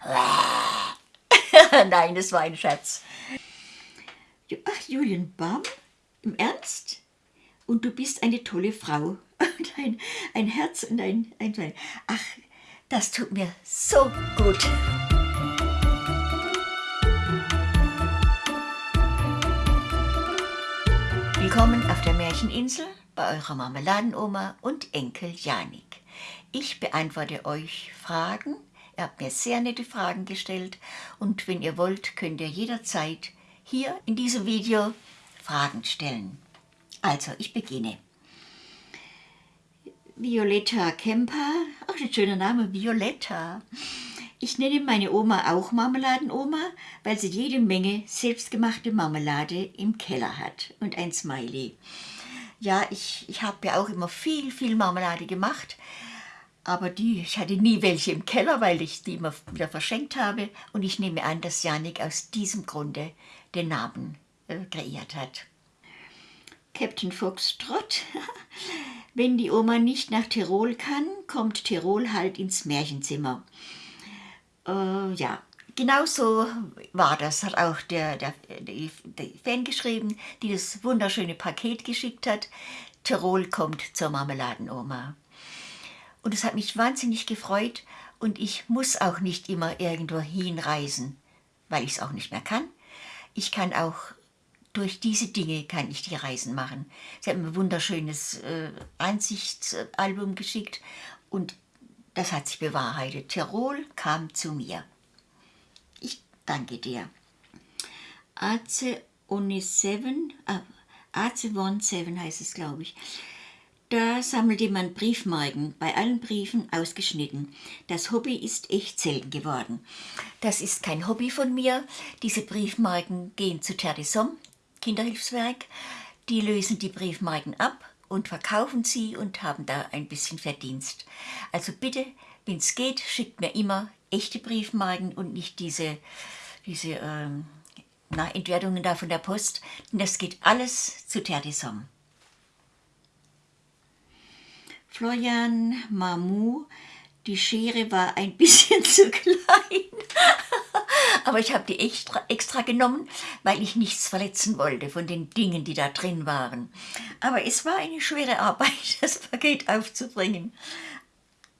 Nein, das war ein Scherz. Ach, Julian Baum? Im Ernst? Und du bist eine tolle Frau. Und ein, ein Herz und ein, ein, ein... Ach, das tut mir so gut. Willkommen auf der Märcheninsel bei eurer Marmeladenoma und Enkel Janik. Ich beantworte euch Fragen. Ihr habt mir sehr nette Fragen gestellt und wenn ihr wollt, könnt ihr jederzeit hier in diesem Video Fragen stellen. Also, ich beginne. Violetta Kemper, ach, ein schöner Name, Violetta. Ich nenne meine Oma auch Marmeladenoma, weil sie jede Menge selbstgemachte Marmelade im Keller hat und ein Smiley. Ja, ich, ich habe ja auch immer viel, viel Marmelade gemacht, aber die, ich hatte nie welche im Keller, weil ich die immer wieder verschenkt habe. Und ich nehme an, dass Janik aus diesem Grunde den Namen äh, kreiert hat. Captain Foxtrot. Wenn die Oma nicht nach Tirol kann, kommt Tirol halt ins Märchenzimmer. Äh, ja, genau so war das, hat auch der, der, der, der Fan geschrieben, die das wunderschöne Paket geschickt hat. Tirol kommt zur Marmeladenoma. Und es hat mich wahnsinnig gefreut und ich muss auch nicht immer irgendwo hinreisen, weil ich es auch nicht mehr kann. Ich kann auch durch diese Dinge kann ich die Reisen machen. Sie mir ein wunderschönes äh, Ansichtsalbum geschickt und das hat sich bewahrheitet. Tirol kam zu mir. Ich danke dir. Ace One Seven, äh, Ace One Seven heißt es, glaube ich. Da sammelt jemand Briefmarken, bei allen Briefen ausgeschnitten. Das Hobby ist echt selten geworden. Das ist kein Hobby von mir. Diese Briefmarken gehen zu Hommes, Kinderhilfswerk. Die lösen die Briefmarken ab und verkaufen sie und haben da ein bisschen Verdienst. Also bitte, wenn es geht, schickt mir immer echte Briefmarken und nicht diese, diese ähm, na, Entwertungen da von der Post, denn das geht alles zu Hommes. Florian Mamou, die Schere war ein bisschen zu klein. Aber ich habe die extra, extra genommen, weil ich nichts verletzen wollte von den Dingen, die da drin waren. Aber es war eine schwere Arbeit, das Paket aufzubringen.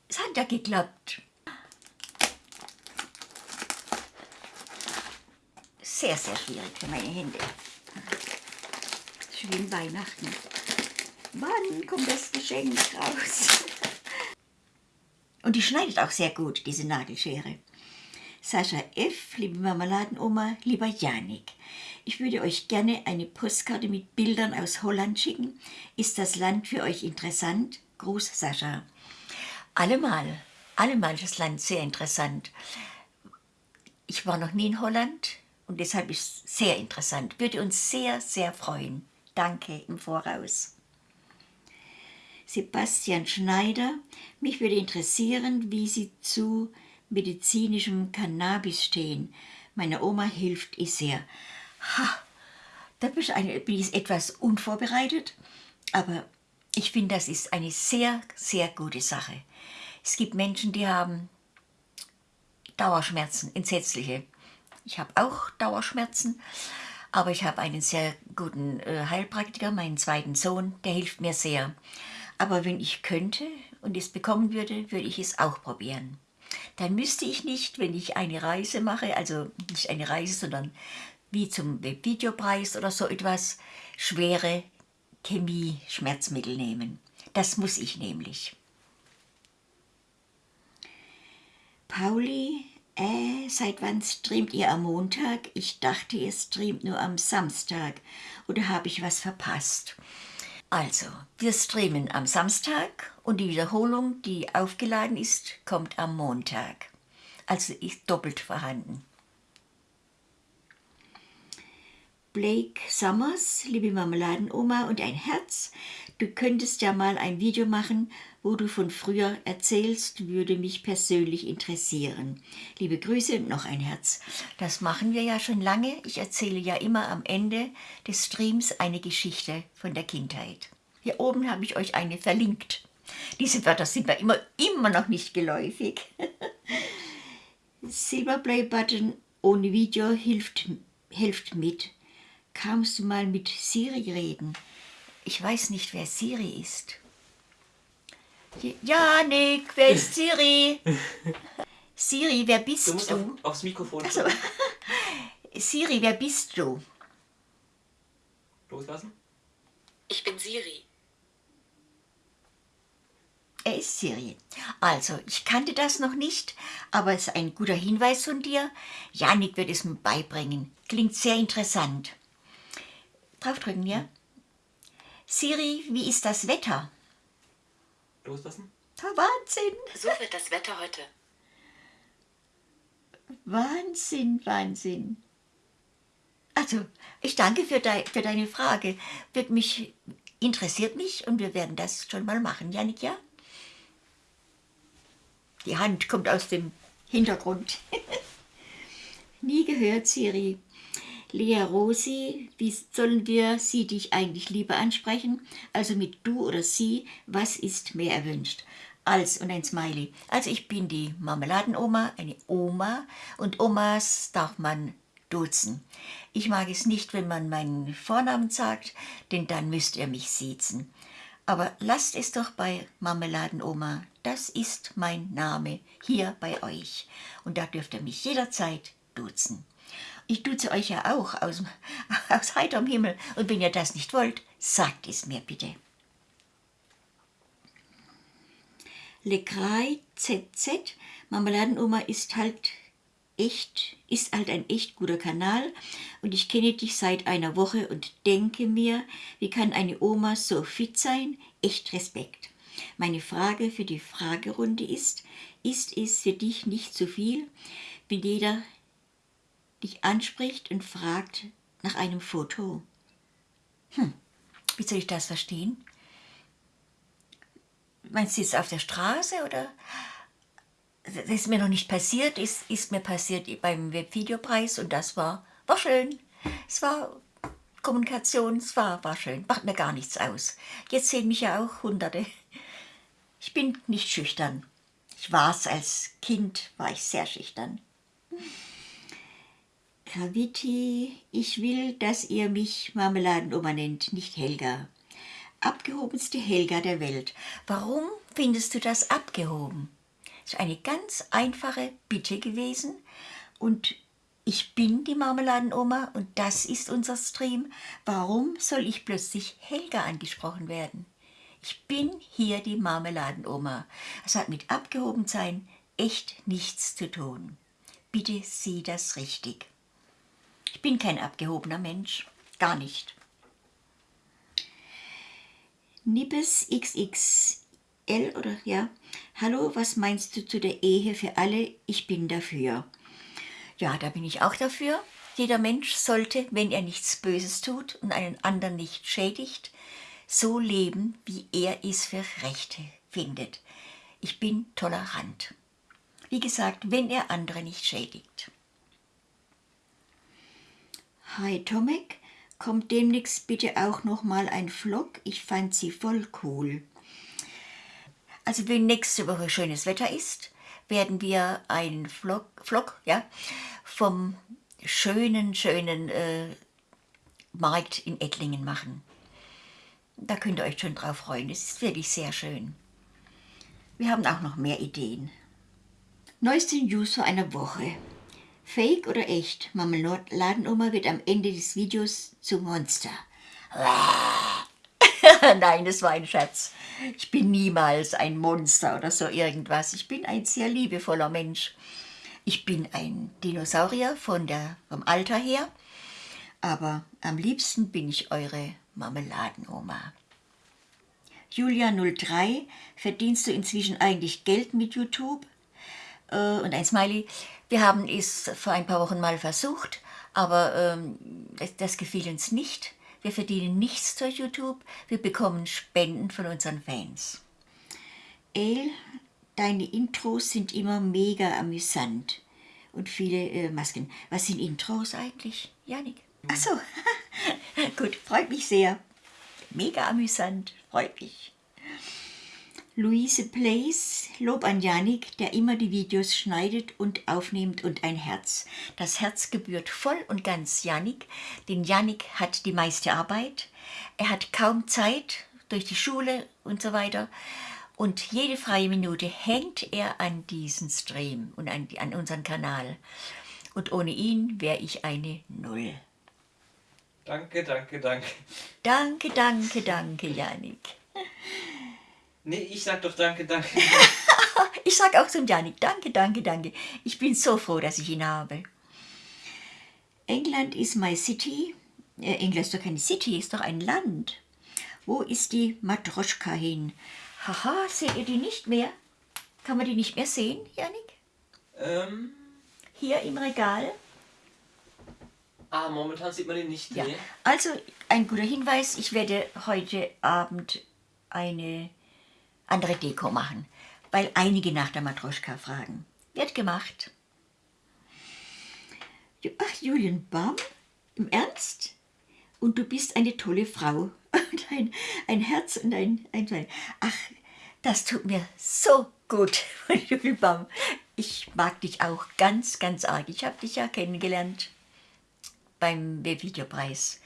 Es hat ja geklappt. Sehr, sehr schwierig für meine Hände. Schön Weihnachten. Wann kommt das Geschenk raus? Und die schneidet auch sehr gut, diese Nagelschere. Sascha F., liebe Marmeladenoma, lieber Janik. Ich würde euch gerne eine Postkarte mit Bildern aus Holland schicken. Ist das Land für euch interessant? Gruß, Sascha. Allemal, allemal ist das Land sehr interessant. Ich war noch nie in Holland und deshalb ist es sehr interessant. Würde uns sehr, sehr freuen. Danke im Voraus. Sebastian Schneider. Mich würde interessieren, wie Sie zu medizinischem Cannabis stehen. Meiner Oma hilft es sehr. Ha, da bin ich, eine, bin ich etwas unvorbereitet, aber ich finde, das ist eine sehr, sehr gute Sache. Es gibt Menschen, die haben Dauerschmerzen, entsetzliche. Ich habe auch Dauerschmerzen, aber ich habe einen sehr guten äh, Heilpraktiker, meinen zweiten Sohn, der hilft mir sehr. Aber wenn ich könnte und es bekommen würde, würde ich es auch probieren. Dann müsste ich nicht, wenn ich eine Reise mache, also nicht eine Reise, sondern wie zum Videopreis oder so etwas, schwere Chemie-Schmerzmittel nehmen. Das muss ich nämlich. Pauli, äh, seit wann streamt ihr am Montag? Ich dachte, ihr streamt nur am Samstag. Oder habe ich was verpasst? Also, wir streamen am Samstag und die Wiederholung, die aufgeladen ist, kommt am Montag. Also ist doppelt vorhanden. Blake Summers, liebe Marmeladenoma und ein Herz, du könntest ja mal ein Video machen, wo du von früher erzählst, würde mich persönlich interessieren. Liebe Grüße und noch ein Herz. Das machen wir ja schon lange. Ich erzähle ja immer am Ende des Streams eine Geschichte von der Kindheit. Hier oben habe ich euch eine verlinkt. Diese Wörter sind mir immer, immer noch nicht geläufig. Silberplay-Button ohne Video hilft, hilft mit. Kannst du mal mit Siri reden? Ich weiß nicht, wer Siri ist. Janik, wer ist Siri? Siri, wer bist Du du? musst auf, aufs Mikrofon Also, Siri, wer bist du? loslassen. Ich bin Siri. Er ist Siri. Also, ich kannte das noch nicht, aber es ist ein guter Hinweis von dir. Janik wird es mir beibringen. Klingt sehr interessant. Draufdrücken, ja? Siri, wie ist das Wetter? Loslassen. Wahnsinn, So wird das Wetter heute. Wahnsinn, Wahnsinn. Also, ich danke für, dei, für deine Frage. Wird mich, interessiert mich und wir werden das schon mal machen, Janik, ja? Die Hand kommt aus dem Hintergrund. Nie gehört, Siri. Lea Rosi, wie sollen wir sie dich eigentlich lieber ansprechen? Also mit du oder sie, was ist mehr erwünscht? Als und ein Smiley. Also ich bin die Marmeladenoma, eine Oma und Omas darf man duzen. Ich mag es nicht, wenn man meinen Vornamen sagt, denn dann müsst ihr mich siezen. Aber lasst es doch bei Marmeladenoma, das ist mein Name hier bei euch. Und da dürft ihr mich jederzeit duzen. Ich duze euch ja auch aus, aus heiterem Himmel. Und wenn ihr das nicht wollt, sagt es mir bitte. Lecrai ZZ, Marmeladenoma ist halt echt, ist halt ein echt guter Kanal und ich kenne dich seit einer Woche und denke mir, wie kann eine Oma so fit sein? Echt Respekt. Meine Frage für die Fragerunde ist, ist es für dich nicht zu viel, wenn jeder dich anspricht und fragt nach einem Foto? Wie soll ich das verstehen? Meinst du jetzt auf der Straße oder? Das ist mir noch nicht passiert, ist, ist mir passiert beim Webvideopreis und das war, war schön. Es war Kommunikation, es war, war schön, macht mir gar nichts aus. Jetzt sehen mich ja auch Hunderte. Ich bin nicht schüchtern. Ich war es als Kind, war ich sehr schüchtern. Graviti, ich will, dass ihr mich Marmeladenoma nennt, nicht Helga. Abgehobenste Helga der Welt. Warum findest du das abgehoben? Das ist eine ganz einfache Bitte gewesen und ich bin die Marmeladenoma und das ist unser Stream. Warum soll ich plötzlich Helga angesprochen werden? Ich bin hier die Marmeladenoma. Es hat mit Abgehobensein echt nichts zu tun. Bitte sieh das richtig. Ich bin kein abgehobener Mensch. Gar nicht. Nippes XXL oder ja. Hallo, was meinst du zu der Ehe für alle? Ich bin dafür. Ja, da bin ich auch dafür. Jeder Mensch sollte, wenn er nichts Böses tut und einen anderen nicht schädigt, so leben, wie er es für Rechte findet. Ich bin tolerant. Wie gesagt, wenn er andere nicht schädigt. Hi Tomek, kommt demnächst bitte auch noch mal ein Vlog. Ich fand sie voll cool. Also wenn nächste Woche schönes Wetter ist, werden wir einen Vlog, Vlog ja, vom schönen, schönen äh, Markt in Ettlingen machen. Da könnt ihr euch schon drauf freuen. Es ist wirklich sehr schön. Wir haben auch noch mehr Ideen. Neueste News vor einer Woche. Fake oder echt? Marmeladenoma wird am Ende des Videos zum Monster. Nein, das war ein Scherz. Ich bin niemals ein Monster oder so irgendwas. Ich bin ein sehr liebevoller Mensch. Ich bin ein Dinosaurier von der, vom Alter her, aber am liebsten bin ich eure Marmeladenoma. Julia03, verdienst du inzwischen eigentlich Geld mit YouTube? Äh, und ein Smiley. Wir haben es vor ein paar Wochen mal versucht, aber ähm, das, das gefiel uns nicht. Wir verdienen nichts durch YouTube, wir bekommen Spenden von unseren Fans. El, deine Intros sind immer mega amüsant. Und viele äh, Masken. Was sind Intros? Eigentlich, Janik? Ach so, gut, freut mich sehr. Mega amüsant, freut mich. Luise Plays, Lob an Janik, der immer die Videos schneidet und aufnimmt und ein Herz. Das Herz gebührt voll und ganz Janik, denn Janik hat die meiste Arbeit. Er hat kaum Zeit durch die Schule und so weiter. Und jede freie Minute hängt er an diesen Stream und an, an unseren Kanal. Und ohne ihn wäre ich eine Null. Danke, danke, danke. Danke, danke, danke, Janik. Nee, ich sag doch danke, danke. Ich sag auch zum Janik, danke, danke, danke. Ich bin so froh, dass ich ihn habe. England is my city. Äh, England ist doch keine City, ist doch ein Land. Wo ist die Matroschka hin? Haha, seht ihr die nicht mehr? Kann man die nicht mehr sehen, Janik? ähm, Hier im Regal? ah, momentan sieht man ihn nicht. Ja. Nee. Also ein guter Hinweis, ich werde heute Abend eine andere Deko machen, weil einige nach der Matroschka fragen. Wird gemacht. Ach, Julian Baum? Im Ernst? Und du bist eine tolle Frau. Und ein, ein Herz und ein, ein, ein... Ach, das tut mir so gut, Julian Baum. Ich mag dich auch ganz, ganz arg. Ich habe dich ja kennengelernt beim Videopreis.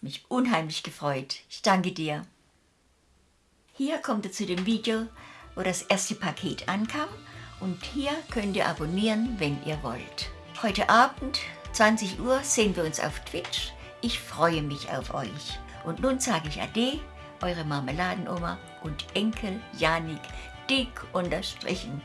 Mich unheimlich gefreut. Ich danke dir. Hier kommt ihr zu dem Video, wo das erste Paket ankam. Und hier könnt ihr abonnieren, wenn ihr wollt. Heute Abend, 20 Uhr, sehen wir uns auf Twitch. Ich freue mich auf euch. Und nun sage ich Ade, eure Marmeladenoma und Enkel Janik, dick unterstrichen.